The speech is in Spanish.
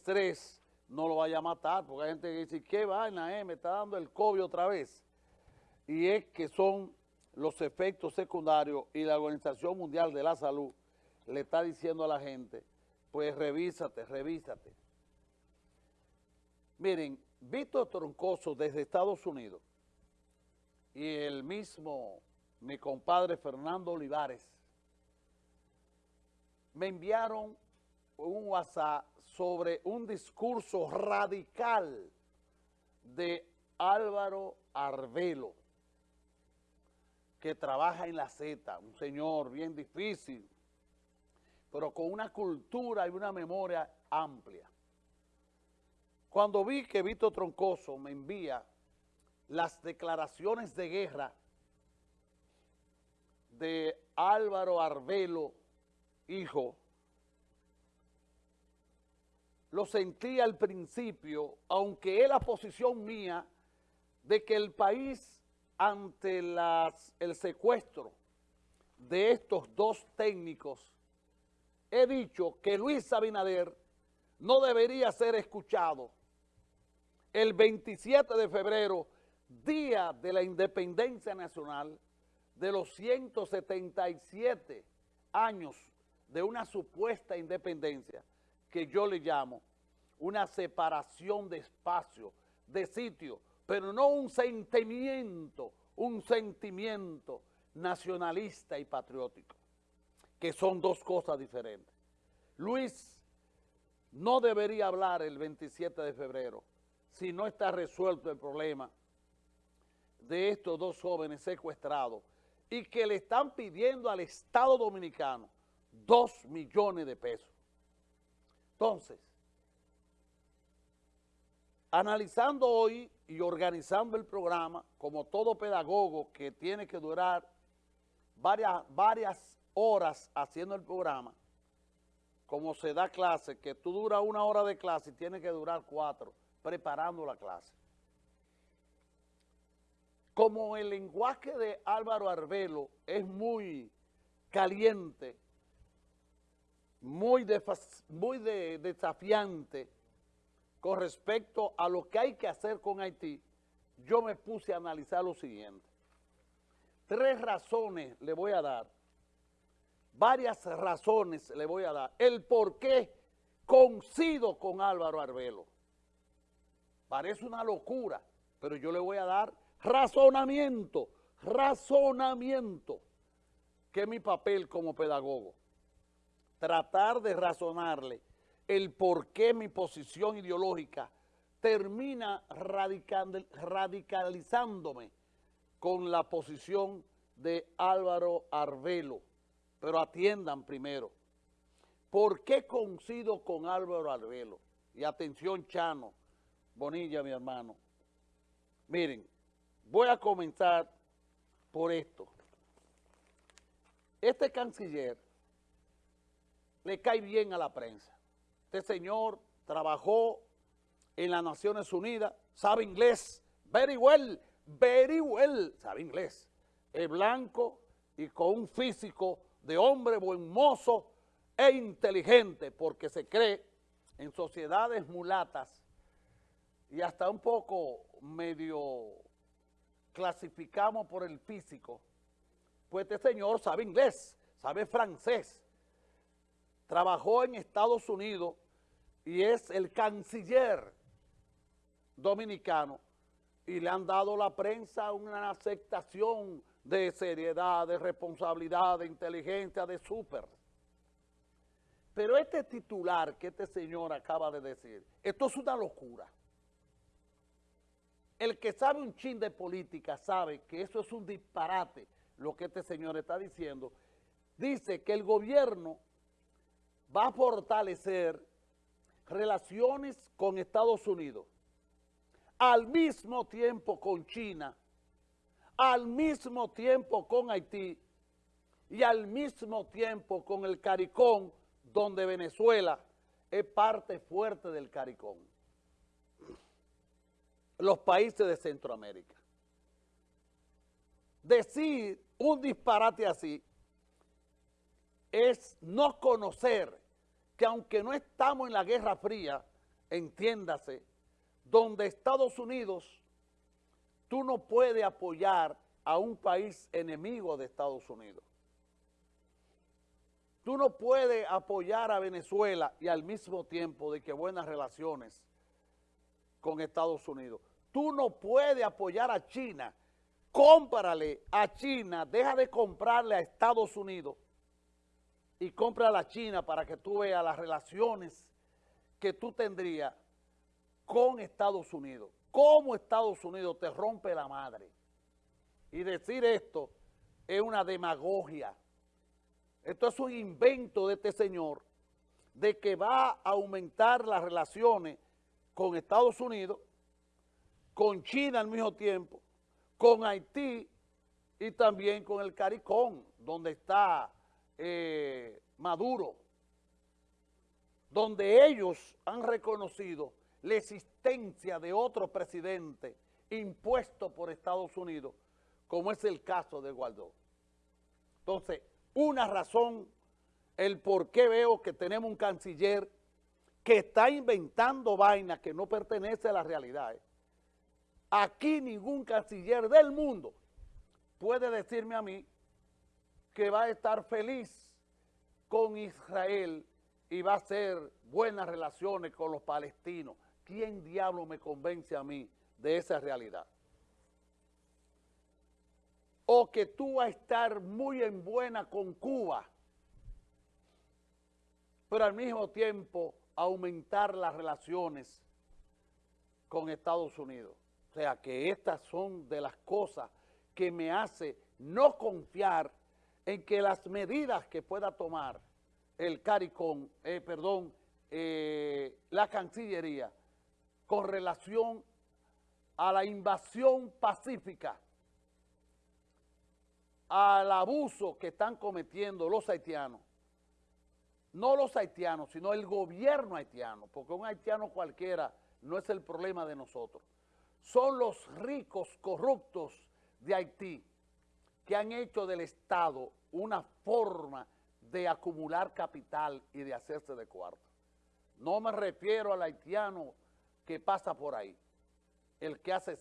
estrés no lo vaya a matar, porque hay gente que dice, ¿qué vaina, eh? Me está dando el COVID otra vez. Y es que son los efectos secundarios y la Organización Mundial de la Salud le está diciendo a la gente, pues revísate, revísate. Miren, Víctor Troncoso desde Estados Unidos y el mismo, mi compadre Fernando Olivares, me enviaron un WhatsApp sobre un discurso radical de Álvaro Arbelo, que trabaja en la Z, un señor bien difícil, pero con una cultura y una memoria amplia. Cuando vi que Víctor Troncoso me envía las declaraciones de guerra de Álvaro Arbelo, hijo, lo sentí al principio, aunque es la posición mía de que el país ante el secuestro de estos dos técnicos, he dicho que Luis Abinader no debería ser escuchado. El 27 de febrero, día de la independencia nacional, de los 177 años de una supuesta independencia, que yo le llamo una separación de espacio, de sitio, pero no un sentimiento, un sentimiento nacionalista y patriótico, que son dos cosas diferentes. Luis no debería hablar el 27 de febrero si no está resuelto el problema de estos dos jóvenes secuestrados y que le están pidiendo al Estado Dominicano dos millones de pesos. Entonces, analizando hoy y organizando el programa, como todo pedagogo que tiene que durar varias, varias horas haciendo el programa, como se da clase, que tú duras una hora de clase y tienes que durar cuatro, preparando la clase. Como el lenguaje de Álvaro Arbelo es muy caliente, muy, muy desafiante con respecto a lo que hay que hacer con Haití, yo me puse a analizar lo siguiente. Tres razones le voy a dar, varias razones le voy a dar, el por qué coincido con Álvaro Arbelo. Parece una locura, pero yo le voy a dar razonamiento, razonamiento, que es mi papel como pedagogo tratar de razonarle el por qué mi posición ideológica termina radicalizándome con la posición de Álvaro Arbelo. Pero atiendan primero, ¿por qué coincido con Álvaro Arbelo? Y atención Chano, Bonilla mi hermano. Miren, voy a comenzar por esto. Este canciller le cae bien a la prensa. Este señor trabajó en las Naciones Unidas, sabe inglés, very well, very well, sabe inglés. Es blanco y con un físico de hombre buen mozo e inteligente, porque se cree en sociedades mulatas y hasta un poco medio clasificamos por el físico, pues este señor sabe inglés, sabe francés, trabajó en Estados Unidos y es el canciller dominicano y le han dado la prensa una aceptación de seriedad, de responsabilidad, de inteligencia, de súper. Pero este titular que este señor acaba de decir, esto es una locura. El que sabe un chin de política sabe que eso es un disparate, lo que este señor está diciendo. Dice que el gobierno va a fortalecer relaciones con Estados Unidos, al mismo tiempo con China, al mismo tiempo con Haití y al mismo tiempo con el CARICOM, donde Venezuela es parte fuerte del CARICOM. Los países de Centroamérica. Decir un disparate así es no conocer que aunque no estamos en la Guerra Fría, entiéndase, donde Estados Unidos, tú no puedes apoyar a un país enemigo de Estados Unidos. Tú no puedes apoyar a Venezuela y al mismo tiempo de que buenas relaciones con Estados Unidos. Tú no puedes apoyar a China. Cómprale a China, deja de comprarle a Estados Unidos y compra a la China para que tú veas las relaciones que tú tendrías con Estados Unidos. Cómo Estados Unidos te rompe la madre. Y decir esto es una demagogia. Esto es un invento de este señor de que va a aumentar las relaciones con Estados Unidos, con China al mismo tiempo, con Haití y también con el CARICOM, donde está eh, Maduro, donde ellos han reconocido la existencia de otro presidente impuesto por Estados Unidos, como es el caso de Guaidó. Entonces, una razón, el por qué veo que tenemos un canciller que está inventando vainas que no pertenece a la realidad. ¿eh? Aquí ningún canciller del mundo puede decirme a mí que va a estar feliz con Israel y va a hacer buenas relaciones con los palestinos. ¿Quién diablo me convence a mí de esa realidad? O que tú vas a estar muy en buena con Cuba, pero al mismo tiempo aumentar las relaciones con Estados Unidos. O sea, que estas son de las cosas que me hace no confiar en que las medidas que pueda tomar el CARICOM, eh, perdón, eh, la Cancillería, con relación a la invasión pacífica, al abuso que están cometiendo los haitianos, no los haitianos, sino el gobierno haitiano, porque un haitiano cualquiera no es el problema de nosotros. Son los ricos corruptos de Haití que han hecho del Estado una forma de acumular capital y de hacerse de cuarto. No me refiero al haitiano que pasa por ahí, el que hace